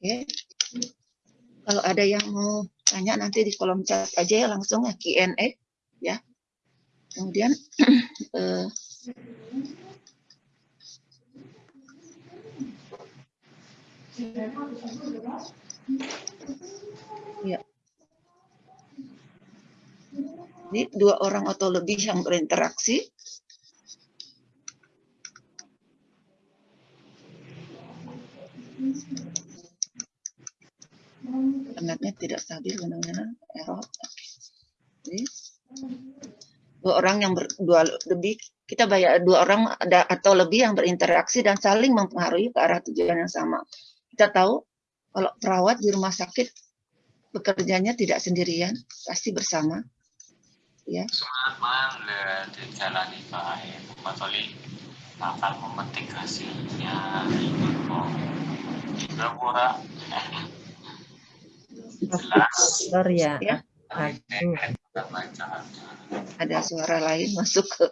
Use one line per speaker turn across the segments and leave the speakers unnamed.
Oke. Kalau ada yang mau tanya nanti di kolom chat aja ya langsung ya Q&A ya. Kemudian eh, ya. Ini dua orang atau lebih yang berinteraksi internetnya tidak stabil kadang-kadang error. Jadi, dua orang yang berdua lebih kita bayar dua orang ada atau lebih yang berinteraksi dan saling mempengaruhi ke arah tujuan yang sama. Kita tahu kalau perawat di rumah sakit bekerjanya tidak sendirian, pasti bersama. Ya.
Akan memetik hasilnya. Juga murah.
Sorry ya. ya. Ada suara lain masuk ke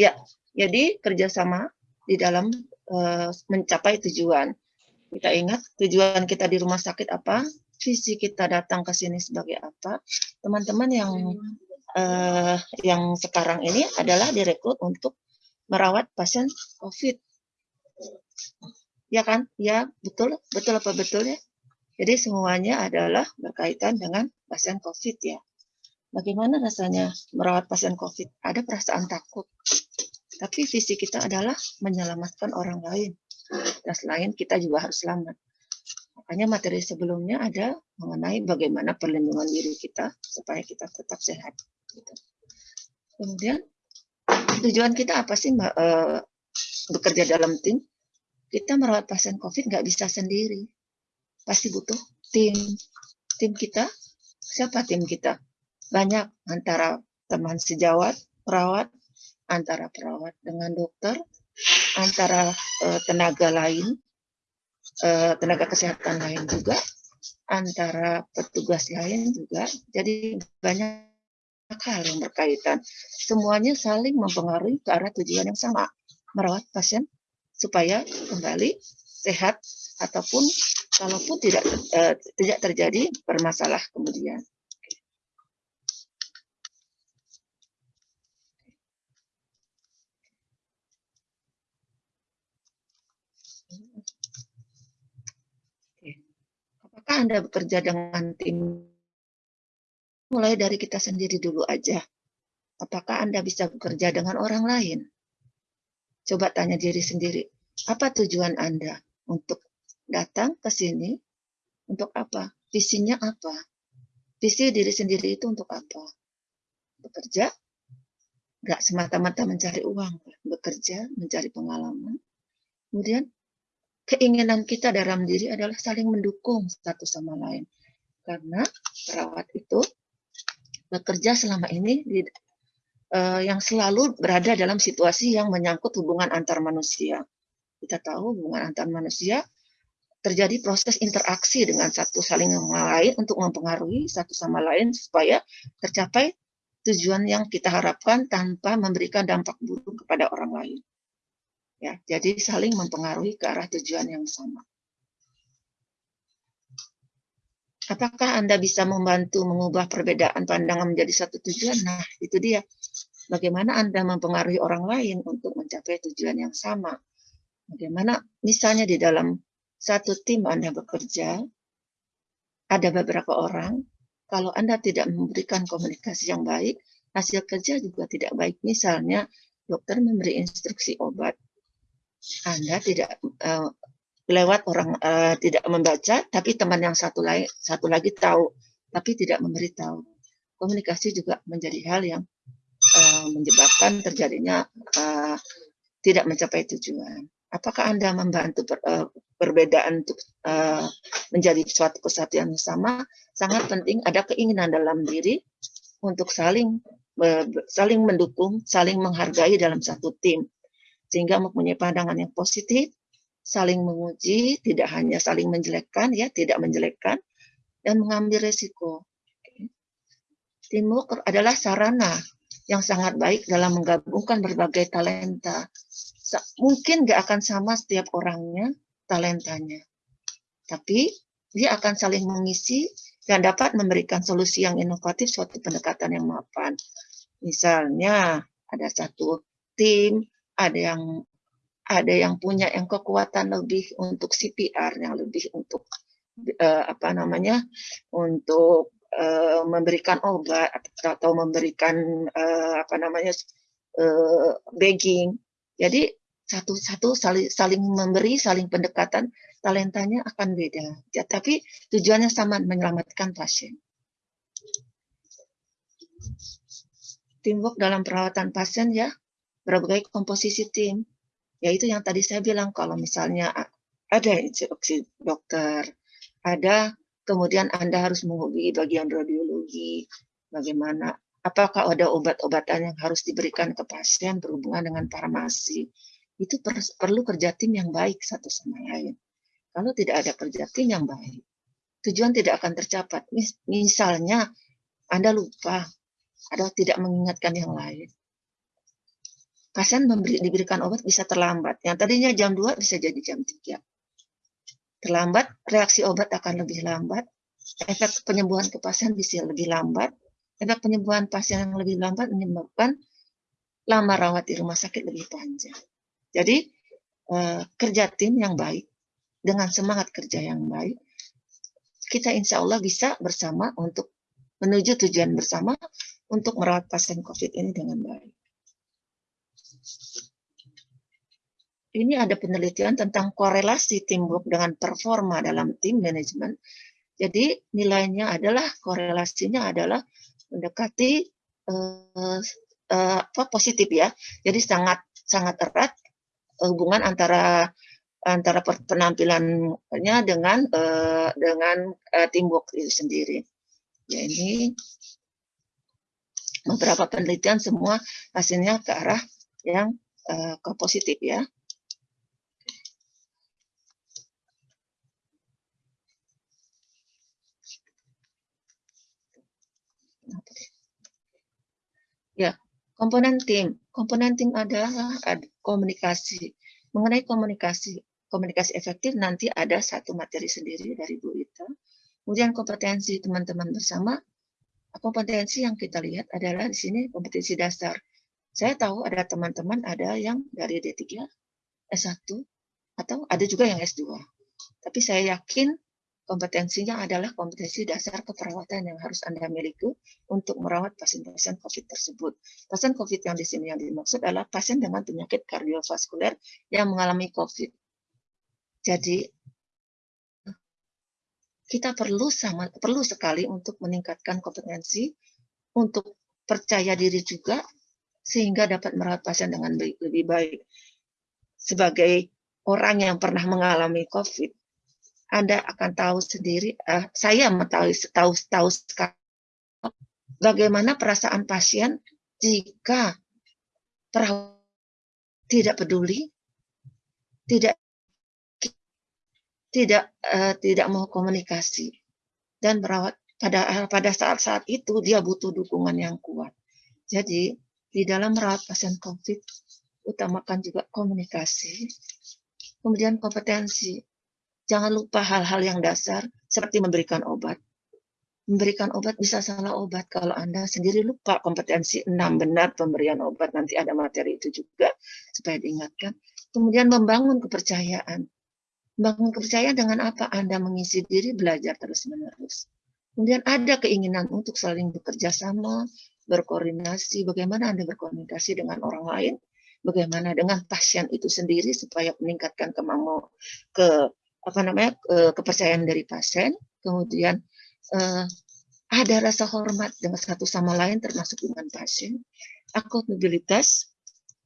ya. Jadi kerjasama di dalam uh, mencapai tujuan. Kita ingat tujuan kita di rumah sakit apa, visi kita datang ke sini sebagai apa. Teman-teman yang uh, yang sekarang ini adalah direkrut untuk merawat pasien COVID. Ya kan? Ya, betul. Betul apa betul ya? Jadi semuanya adalah berkaitan dengan pasien COVID ya. Bagaimana rasanya merawat pasien COVID? Ada perasaan takut. Tapi visi kita adalah menyelamatkan orang lain. Dan selain kita juga harus selamat. Makanya materi sebelumnya ada mengenai bagaimana perlindungan diri kita supaya kita tetap sehat. Gitu. Kemudian tujuan kita apa sih uh, bekerja dalam tim? Kita merawat pasien COVID nggak bisa sendiri pasti butuh tim. Tim kita, siapa tim kita? Banyak antara teman sejawat, perawat, antara perawat dengan dokter, antara uh, tenaga lain, uh, tenaga kesehatan lain juga, antara petugas lain juga. Jadi banyak hal yang berkaitan. Semuanya saling mempengaruhi ke arah tujuan yang sama, merawat pasien supaya kembali sehat ataupun kalaupun tidak uh, tidak terjadi bermasalah kemudian. Apakah Anda bekerja dengan tim? Mulai dari kita sendiri dulu aja. Apakah Anda bisa bekerja dengan orang lain? Coba tanya diri sendiri, apa tujuan Anda untuk datang ke sini untuk apa? Visinya apa? Visi diri sendiri itu untuk apa? Bekerja, nggak semata-mata mencari uang, bekerja, mencari pengalaman. Kemudian keinginan kita dalam diri adalah saling mendukung satu sama lain. Karena perawat itu bekerja selama ini di, uh, yang selalu berada dalam situasi yang menyangkut hubungan antar manusia. Kita tahu hubungan antar manusia terjadi proses interaksi dengan satu saling yang lain untuk mempengaruhi satu sama lain supaya tercapai tujuan yang kita harapkan tanpa memberikan dampak buruk kepada orang lain. Ya, jadi saling mempengaruhi ke arah tujuan yang sama. Apakah Anda bisa membantu mengubah perbedaan pandangan menjadi satu tujuan? Nah, itu dia. Bagaimana Anda mempengaruhi orang lain untuk mencapai tujuan yang sama? Bagaimana misalnya di dalam satu tim Anda bekerja, ada beberapa orang, kalau Anda tidak memberikan komunikasi yang baik, hasil kerja juga tidak baik. Misalnya, dokter memberi instruksi obat, Anda tidak uh, lewat orang uh, tidak membaca, tapi teman yang satu lagi satu lagi tahu, tapi tidak memberitahu. Komunikasi juga menjadi hal yang uh, menyebabkan terjadinya uh, tidak mencapai tujuan apakah Anda membantu per, uh, perbedaan untuk uh, menjadi suatu kesatuan yang sama? Sangat penting ada keinginan dalam diri untuk saling saling mendukung, saling menghargai dalam satu tim. Sehingga mempunyai pandangan yang positif, saling menguji, tidak hanya saling menjelekkan, ya, tidak menjelekkan, dan mengambil resiko. Teamwork adalah sarana yang sangat baik dalam menggabungkan berbagai talenta mungkin nggak akan sama setiap orangnya talentanya. Tapi dia akan saling mengisi dan dapat memberikan solusi yang inovatif suatu pendekatan yang mapan. Misalnya ada satu tim, ada yang ada yang punya yang kekuatan lebih untuk CPR, yang lebih untuk uh, apa namanya untuk uh, memberikan obat atau memberikan uh, apa namanya uh, begging. Jadi satu-satu saling, saling memberi, saling pendekatan, talentanya akan beda. Ya, tapi tujuannya sama, menyelamatkan pasien. Teamwork dalam perawatan pasien ya, berbagai komposisi tim. Yaitu yang tadi saya bilang, kalau misalnya ada instruksi dokter, ada kemudian Anda harus menghubungi bagian radiologi, bagaimana apakah ada obat-obatan yang harus diberikan ke pasien berhubungan dengan farmasi. Itu per, perlu kerja tim yang baik satu sama lain. Kalau tidak ada kerja tim yang baik, tujuan tidak akan tercapai. Misalnya, Anda lupa atau tidak mengingatkan yang lain. Pasien memberi, diberikan obat bisa terlambat. Yang tadinya jam 2 bisa jadi jam 3 terlambat, reaksi obat akan lebih lambat, efek penyembuhan ke pasien bisa lebih lambat, efek penyembuhan pasien yang lebih lambat menyebabkan lama rawat di rumah sakit lebih panjang. Jadi eh, kerja tim yang baik dengan semangat kerja yang baik, kita insya Allah bisa bersama untuk menuju tujuan bersama untuk merawat pasien COVID ini dengan baik ini ada penelitian tentang korelasi teamwork dengan performa dalam tim manajemen. Jadi nilainya adalah korelasinya adalah mendekati uh, uh, positif ya. Jadi sangat sangat erat hubungan antara antara penampilannya dengan uh, dengan uh, teamwork itu sendiri. Ya ini beberapa penelitian semua hasilnya ke arah yang uh, ke positif ya. Ya, komponen tim. Komponen tim adalah komunikasi. Mengenai komunikasi, komunikasi efektif nanti ada satu materi sendiri dari Bu Ita. Kemudian kompetensi teman-teman bersama. Kompetensi yang kita lihat adalah di sini kompetensi dasar. Saya tahu ada teman-teman ada yang dari D3, S1, atau ada juga yang S2. Tapi saya yakin Kompetensinya adalah kompetensi dasar keperawatan yang harus Anda miliki untuk merawat pasien-pasien COVID tersebut. Pasien COVID yang di sini yang dimaksud adalah pasien dengan penyakit kardiovaskuler yang mengalami COVID. Jadi, kita perlu sama perlu sekali untuk meningkatkan kompetensi untuk percaya diri juga sehingga dapat merawat pasien dengan lebih baik. Sebagai orang yang pernah mengalami COVID, anda akan tahu sendiri, uh, saya tahu tahu tahu bagaimana perasaan pasien jika perawat tidak peduli, tidak tidak uh, tidak mau komunikasi dan merawat pada pada saat-saat itu dia butuh dukungan yang kuat. Jadi di dalam merawat pasien COVID utamakan juga komunikasi, kemudian kompetensi Jangan lupa hal-hal yang dasar seperti memberikan obat. Memberikan obat bisa salah obat kalau Anda sendiri lupa kompetensi enam benar pemberian obat. Nanti ada materi itu juga supaya diingatkan. Kemudian membangun kepercayaan. Membangun kepercayaan dengan apa? Anda mengisi diri belajar terus-menerus. Kemudian ada keinginan untuk saling bekerja sama, berkoordinasi, bagaimana Anda berkomunikasi dengan orang lain, bagaimana dengan pasien itu sendiri supaya meningkatkan kemampuan ke apa namanya kepercayaan dari pasien, kemudian uh, ada rasa hormat dengan satu sama lain termasuk dengan pasien, akuntabilitas,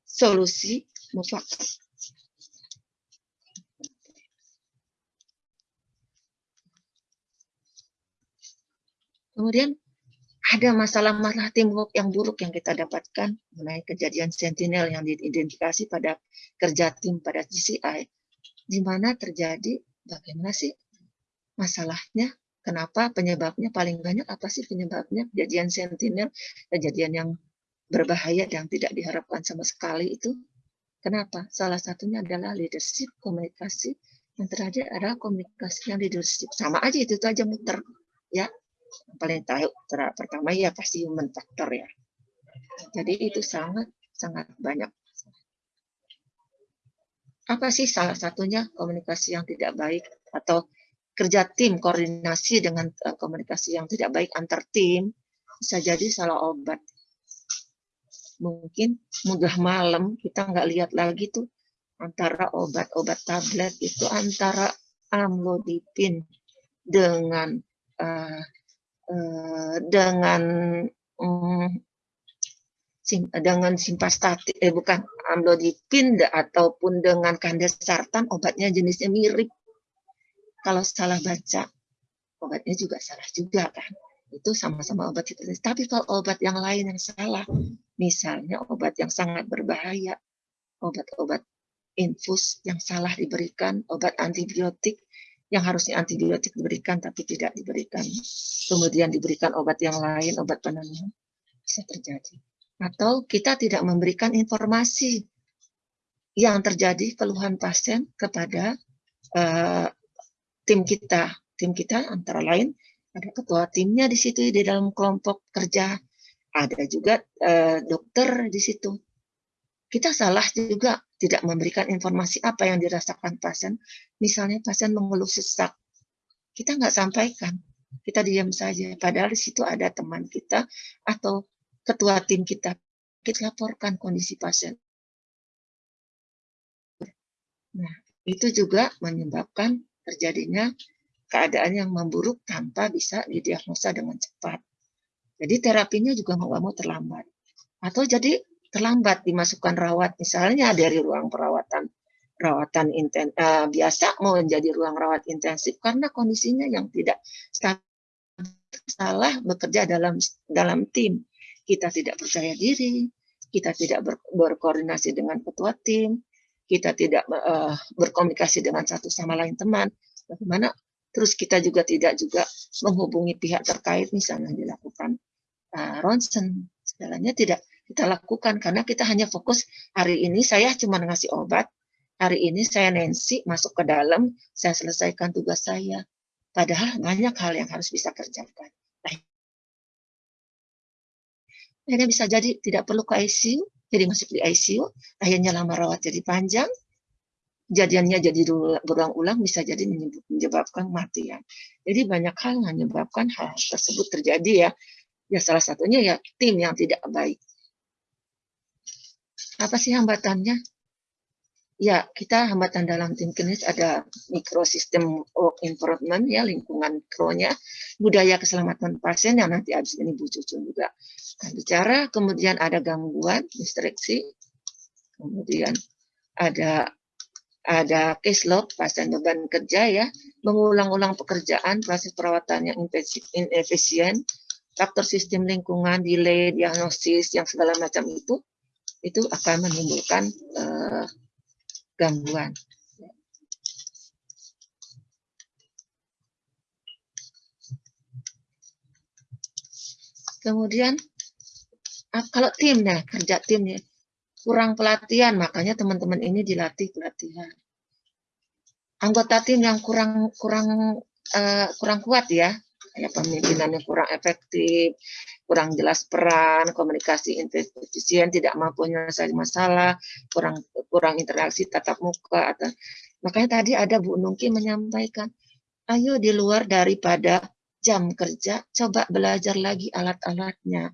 solusi, mufakat. Kemudian ada masalah-masalah teamwork yang buruk yang kita dapatkan mengenai kejadian sentinel yang diidentifikasi pada kerja tim pada GCI, di mana terjadi bagaimana sih masalahnya? Kenapa penyebabnya paling banyak apa sih penyebabnya kejadian sentinel, kejadian yang berbahaya yang tidak diharapkan sama sekali itu? Kenapa? Salah satunya adalah leadership, komunikasi Yang terakhir adalah komunikasi yang leadership. Sama aja itu, itu aja muter. Ya, yang paling tahu pertama ya pasti human factor ya. Jadi itu sangat sangat banyak. Apa sih salah satunya komunikasi yang tidak baik atau kerja tim koordinasi dengan uh, komunikasi yang tidak baik antar tim bisa jadi salah obat. Mungkin mudah malam kita nggak lihat lagi tuh antara obat-obat tablet itu antara amlodipin dengan uh, uh, dengan um, dengan simpastatik eh bukan amlodipin ataupun dengan kandesartan obatnya jenisnya mirip kalau salah baca, obatnya juga salah juga kan. Itu sama-sama obat hipertensi. Tapi kalau obat yang lain yang salah, misalnya obat yang sangat berbahaya, obat-obat infus yang salah diberikan, obat antibiotik yang harusnya antibiotik diberikan tapi tidak diberikan. Kemudian diberikan obat yang lain, obat penenang, bisa terjadi. Atau kita tidak memberikan informasi yang terjadi keluhan pasien kepada uh, tim kita. Tim kita antara lain ada ketua timnya di situ di dalam kelompok kerja. Ada juga uh, dokter di situ. Kita salah juga tidak memberikan informasi apa yang dirasakan pasien. Misalnya pasien mengeluh sesak. Kita nggak sampaikan. Kita diam saja. Padahal di situ ada teman kita atau ketua tim kita. Kita laporkan kondisi pasien. Nah, itu juga menyebabkan terjadinya keadaan yang memburuk tanpa bisa didiagnosa dengan cepat. Jadi terapinya juga mau mau terlambat. Atau jadi terlambat dimasukkan rawat misalnya dari ruang perawatan perawatan inten, uh, biasa mau menjadi ruang rawat intensif karena kondisinya yang tidak salah bekerja dalam dalam tim. Kita tidak percaya diri, kita tidak ber, berkoordinasi dengan ketua tim, kita tidak uh, berkomunikasi dengan satu sama lain teman, bagaimana? Terus kita juga tidak juga menghubungi pihak terkait misalnya dilakukan uh, ronsen. Segalanya tidak kita lakukan karena kita hanya fokus hari ini saya cuma ngasih obat hari ini saya Nancy masuk ke dalam saya selesaikan tugas saya. Padahal banyak hal yang harus bisa kerjakan akhirnya bisa jadi tidak perlu ke ICU jadi masuk di ICU, akhirnya lama rawat jadi panjang, jadiannya jadi berulang-ulang bisa jadi menyebabkan kematian. Jadi banyak hal yang menyebabkan hal tersebut terjadi ya. Ya salah satunya ya tim yang tidak baik. Apa sih hambatannya? Ya, kita hambatan dalam tim klinis ada mikrosistem work environment ya, lingkungan kronya, budaya keselamatan pasien yang nanti habis ini Bu Cucu juga akan bicara, kemudian ada gangguan, distraksi, kemudian ada ada case load, pasien beban kerja ya, mengulang-ulang pekerjaan, proses perawatan yang inefisien, faktor sistem lingkungan, delay, diagnosis, yang segala macam itu, itu akan menimbulkan uh, gangguan. Kemudian ah, kalau timnya kerja timnya kurang pelatihan, makanya teman-teman ini dilatih pelatihan. Anggota tim yang kurang kurang uh, kurang kuat ya, kayak pemimpinannya kurang efektif, kurang jelas peran, komunikasi efisien, tidak mampu menyelesaikan masalah, kurang kurang interaksi tatap muka atau makanya tadi ada Bu Nungki menyampaikan, ayo di luar daripada jam kerja, coba belajar lagi alat-alatnya.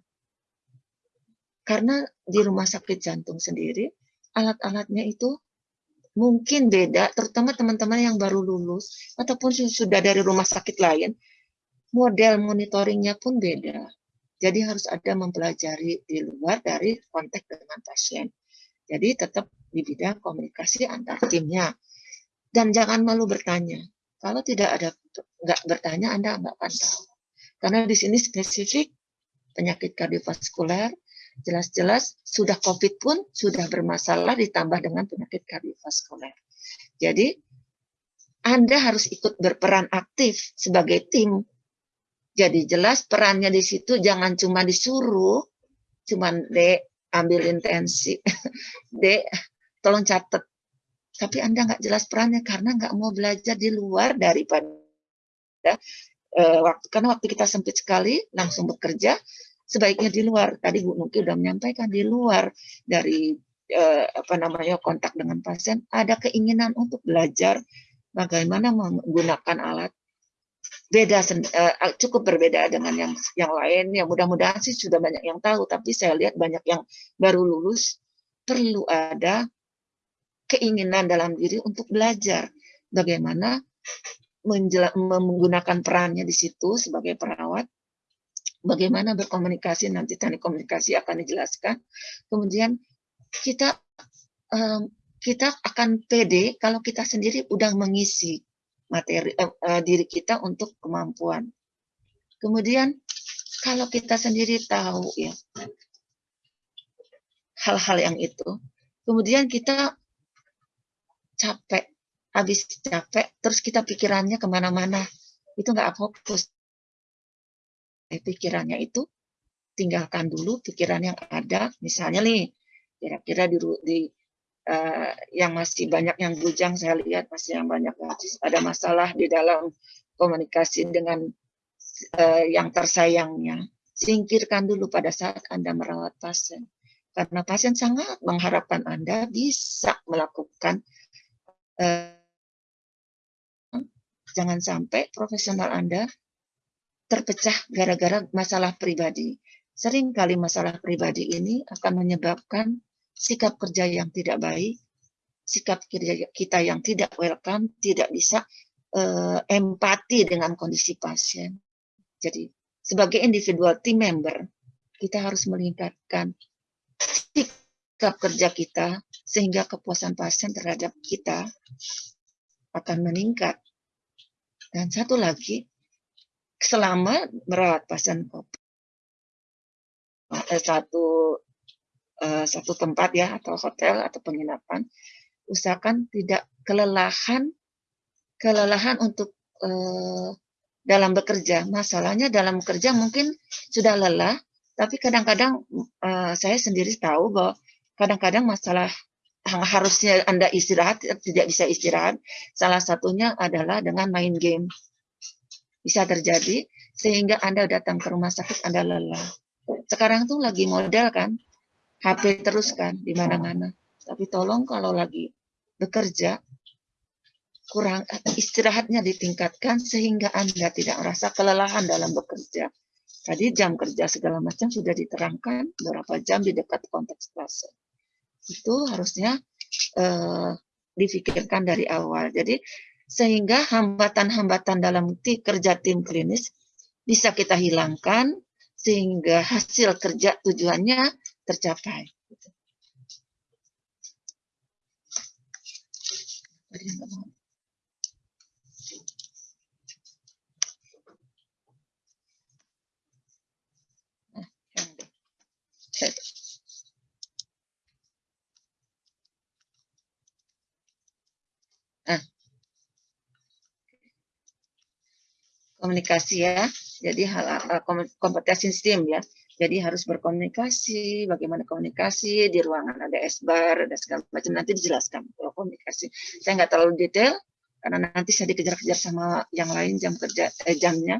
Karena di rumah sakit jantung sendiri, alat-alatnya itu mungkin beda, terutama teman-teman yang baru lulus ataupun sudah dari rumah sakit lain, model monitoringnya pun beda. Jadi harus ada mempelajari di luar dari konteks dengan pasien. Jadi tetap di bidang komunikasi antar timnya. Dan jangan malu bertanya. Kalau tidak ada nggak bertanya, Anda nggak akan tahu. Karena di sini spesifik penyakit kardiovaskuler, jelas-jelas sudah COVID pun sudah bermasalah ditambah dengan penyakit kardiovaskuler. Jadi Anda harus ikut berperan aktif sebagai tim jadi jelas perannya di situ jangan cuma disuruh, cuman dek ambil intensi, dek tolong catat. tapi Anda nggak jelas perannya karena nggak mau belajar di luar daripada uh, waktu karena waktu kita sempit sekali langsung bekerja sebaiknya di luar. Tadi Bu Nuki sudah menyampaikan di luar dari uh, apa namanya kontak dengan pasien ada keinginan untuk belajar bagaimana menggunakan alat beda uh, cukup berbeda dengan yang yang lain yang mudah-mudahan sih sudah banyak yang tahu tapi saya lihat banyak yang baru lulus perlu ada keinginan dalam diri untuk belajar bagaimana menggunakan perannya di situ sebagai perawat, bagaimana berkomunikasi nanti teknik komunikasi akan dijelaskan. Kemudian kita um, kita akan pede kalau kita sendiri udah mengisi materi uh, uh, diri kita untuk kemampuan. Kemudian kalau kita sendiri tahu ya hal-hal yang itu, kemudian kita capek, habis capek, terus kita pikirannya ke mana-mana. Itu nggak fokus. Eh, pikirannya itu tinggalkan dulu pikiran yang ada. Misalnya nih, kira-kira di, di uh, yang masih banyak yang bujang saya lihat masih yang banyak masih ada masalah di dalam komunikasi dengan uh, yang tersayangnya. Singkirkan dulu pada saat Anda merawat pasien. Karena pasien sangat mengharapkan Anda bisa melakukan Eh, jangan sampai profesional Anda terpecah gara-gara masalah pribadi. Sering kali masalah pribadi ini akan menyebabkan sikap kerja yang tidak baik, sikap kerja kita yang tidak welcome, tidak bisa uh, empati dengan kondisi pasien. Jadi, sebagai individual team member, kita harus meningkatkan sikap kerja kita sehingga kepuasan pasien terhadap kita akan meningkat. Dan satu lagi, selama merawat pasien COVID, eh, satu eh, satu tempat ya atau hotel atau penginapan, usahakan tidak kelelahan kelelahan untuk eh, dalam bekerja. Masalahnya dalam bekerja mungkin sudah lelah, tapi kadang-kadang uh, saya sendiri tahu bahwa kadang-kadang masalah harusnya Anda istirahat, tidak bisa istirahat. Salah satunya adalah dengan main game. Bisa terjadi, sehingga Anda datang ke rumah sakit, Anda lelah. Sekarang tuh lagi model kan, HP terus kan, di mana-mana. Tapi tolong kalau lagi bekerja, kurang istirahatnya ditingkatkan sehingga Anda tidak merasa kelelahan dalam bekerja. Tadi jam kerja segala macam sudah diterangkan berapa jam di dekat konteks pasien itu harusnya uh, difikirkan dari awal. Jadi sehingga hambatan-hambatan dalam kerja tim klinis bisa kita hilangkan sehingga hasil kerja tujuannya tercapai. Nah, Nah, komunikasi ya. Jadi hal uh, kompetensi STEAM ya. Jadi harus berkomunikasi, bagaimana komunikasi di ruangan ada S-bar, ada segala macam nanti dijelaskan kalau komunikasi. Saya nggak terlalu detail karena nanti saya dikejar-kejar sama yang lain jam kerja eh, jamnya.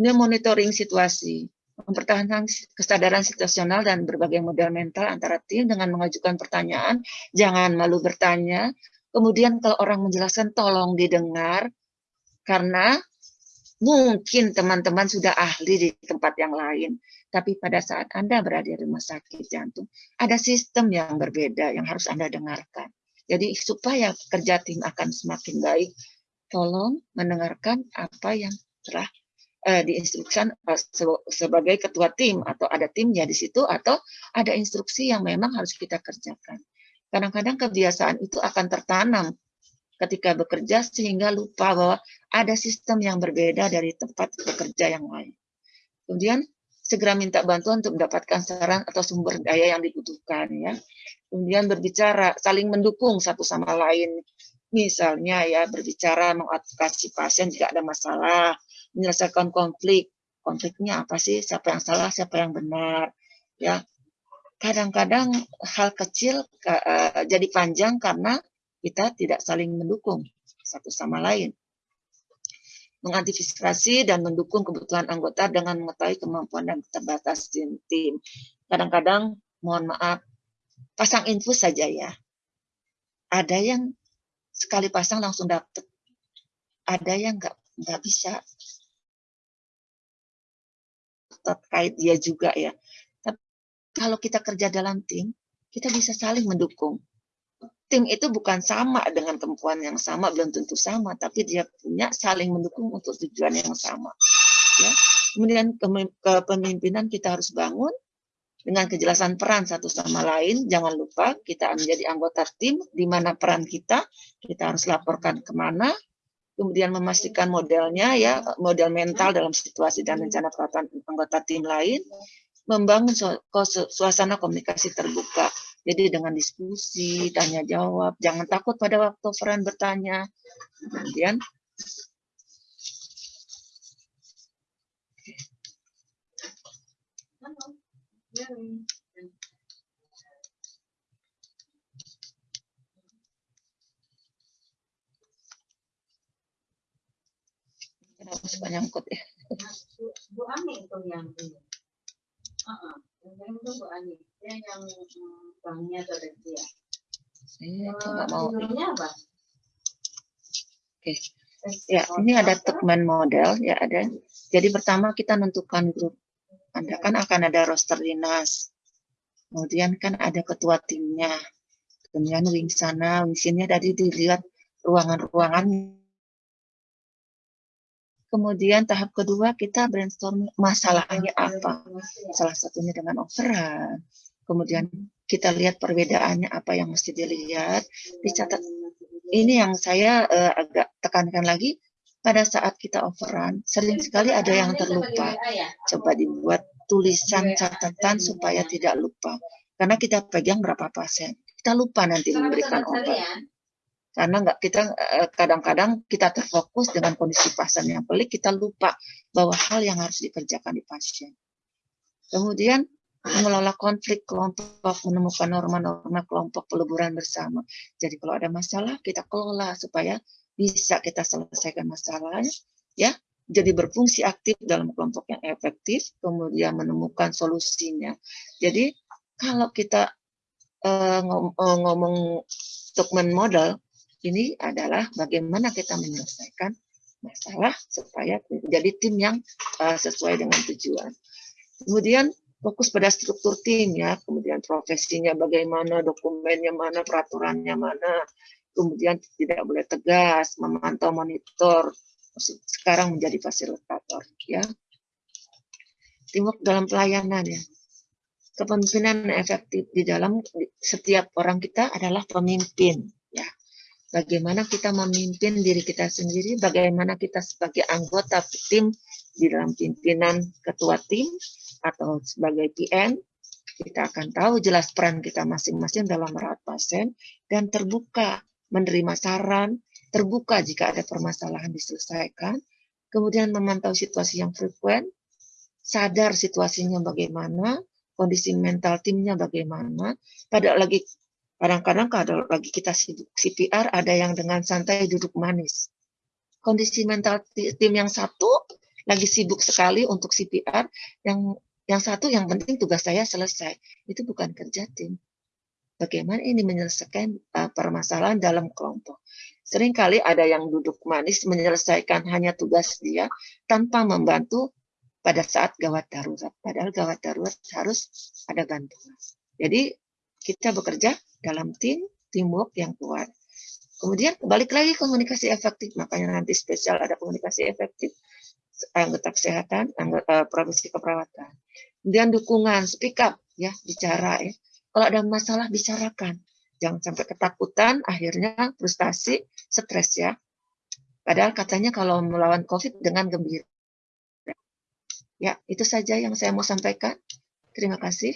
Ini monitoring situasi, mempertahankan kesadaran situasional dan berbagai model mental antara tim dengan mengajukan pertanyaan, jangan malu bertanya, Kemudian kalau orang menjelaskan tolong didengar karena mungkin teman-teman sudah ahli di tempat yang lain. Tapi pada saat Anda berada di rumah sakit jantung, ada sistem yang berbeda yang harus Anda dengarkan. Jadi supaya kerja tim akan semakin baik, tolong mendengarkan apa yang telah uh, diinstruksikan uh, sebagai ketua tim atau ada timnya di situ atau ada instruksi yang memang harus kita kerjakan. Kadang-kadang kebiasaan itu akan tertanam ketika bekerja sehingga lupa bahwa ada sistem yang berbeda dari tempat bekerja yang lain. Kemudian segera minta bantuan untuk mendapatkan saran atau sumber daya yang dibutuhkan ya. Kemudian berbicara saling mendukung satu sama lain. Misalnya ya berbicara mengadvokasi pasien jika ada masalah, menyelesaikan konflik. Konfliknya apa sih? Siapa yang salah, siapa yang benar? Ya, kadang-kadang hal kecil uh, jadi panjang karena kita tidak saling mendukung satu sama lain. Mengantisipasi dan mendukung kebutuhan anggota dengan mengetahui kemampuan dan keterbatasan tim. Kadang-kadang, mohon maaf, pasang infus saja ya. Ada yang sekali pasang langsung dapat. Ada yang nggak nggak bisa terkait dia juga ya. Tapi kalau kita kerja dalam tim, kita bisa saling mendukung tim itu bukan sama dengan kemampuan yang sama, belum tentu sama, tapi dia punya saling mendukung untuk tujuan yang sama. Ya. Kemudian kepemimpinan kita harus bangun dengan kejelasan peran satu sama lain. Jangan lupa kita menjadi anggota tim, di mana peran kita, kita harus laporkan ke mana, kemudian memastikan modelnya, ya model mental dalam situasi dan rencana peraturan anggota tim lain, membangun suasana komunikasi terbuka jadi dengan diskusi, tanya jawab, jangan takut pada waktu peran bertanya. Kemudian Kenapa suka nyangkut ya?
Bu Ani itu yang ini. Uh -uh. Yang itu Bu Ani. Dia yang banknya dia.
Saya nggak mau.
apa?
Oke. Ya, ini ada Tukman model ya ada. Jadi pertama kita tentukan grup. Anda kan akan ada roster dinas. Kemudian kan ada ketua timnya. Kemudian wing sana, wing sini tadi dilihat ruangan-ruangan Kemudian tahap kedua kita brainstorm masalahnya apa. Salah satunya dengan overrun. Kemudian kita lihat perbedaannya apa yang mesti dilihat, dicatat. Ini yang saya uh, agak tekankan lagi, pada saat kita overrun, sering sekali ada yang terlupa. Coba dibuat tulisan catatan supaya tidak lupa. Karena kita pegang berapa pasien. Kita lupa nanti memberikan obat karena nggak kita eh, kadang-kadang kita terfokus dengan kondisi pasien yang pelik kita lupa bahwa hal yang harus dikerjakan di pasien. Kemudian mengelola konflik kelompok, menemukan norma-norma kelompok peleburan bersama. Jadi kalau ada masalah kita kelola supaya bisa kita selesaikan masalahnya, ya. Jadi berfungsi aktif dalam kelompok yang efektif, kemudian menemukan solusinya. Jadi kalau kita uh, ngom uh, ngomong dokumen model, ini adalah bagaimana kita menyelesaikan masalah supaya menjadi tim yang uh, sesuai dengan tujuan. Kemudian fokus pada struktur tim ya, kemudian profesinya bagaimana, dokumennya mana, peraturannya mana, kemudian tidak boleh tegas, memantau monitor, sekarang menjadi fasilitator ya. Teamwork dalam pelayanan ya. Kepemimpinan efektif di dalam setiap orang kita adalah pemimpin bagaimana kita memimpin diri kita sendiri, bagaimana kita sebagai anggota tim di dalam pimpinan ketua tim atau sebagai PM, kita akan tahu jelas peran kita masing-masing dalam merawat pasien dan terbuka menerima saran, terbuka jika ada permasalahan diselesaikan, kemudian memantau situasi yang frekuen, sadar situasinya bagaimana, kondisi mental timnya bagaimana, pada lagi Kadang-kadang kalau lagi kita sibuk CPR, ada yang dengan santai duduk manis. Kondisi mental tim yang satu lagi sibuk sekali untuk CPR, yang yang satu yang penting tugas saya selesai. Itu bukan kerja tim. Bagaimana ini menyelesaikan uh, permasalahan dalam kelompok. Seringkali ada yang duduk manis menyelesaikan hanya tugas dia tanpa membantu pada saat gawat darurat. Padahal gawat darurat harus ada bantuan. Jadi kita bekerja dalam tim, teamwork yang kuat. Kemudian balik lagi komunikasi efektif, makanya nanti spesial ada komunikasi efektif anggota kesehatan, anggota uh, profesi keperawatan. Kemudian dukungan, speak up, ya bicara ya. Kalau ada masalah bicarakan, jangan sampai ketakutan, akhirnya frustasi, stres ya. Padahal katanya kalau melawan COVID dengan gembira. Ya, itu saja yang saya mau sampaikan. Terima kasih.